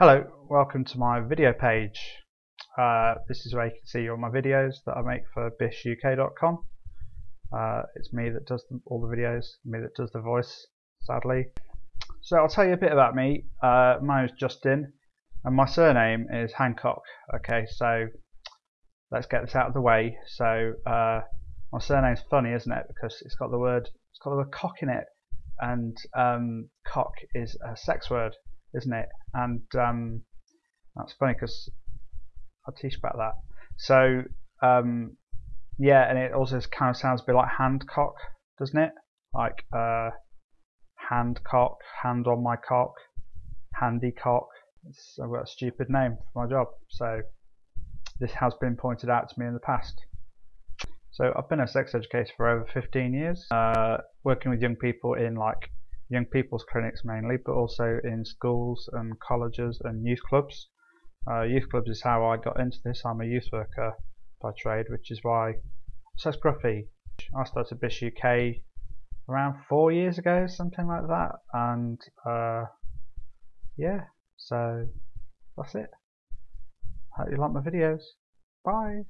Hello, welcome to my video page. Uh, this is where you can see all my videos that I make for bishuk.com. Uh, it's me that does all the videos, me that does the voice, sadly. So I'll tell you a bit about me. Uh, my name is Justin, and my surname is Hancock. Okay, so let's get this out of the way. So uh, my surname's funny, isn't it? Because it's got the word, it's got the word cock in it, and um, cock is a sex word isn't it? And um, that's funny because I'll teach about that. So um, yeah, and it also kind of sounds a bit like handcock, doesn't it? Like uh, handcock, hand on my cock, handy cock. It's, I've got a stupid name for my job. So this has been pointed out to me in the past. So I've been a sex educator for over 15 years, uh, working with young people in like young people's clinics mainly, but also in schools and colleges and youth clubs. Uh, youth clubs is how I got into this. I'm a youth worker by trade, which is why so scruffy. I started Bish UK around four years ago, something like that, and uh, yeah, so that's it. Hope you like my videos. Bye.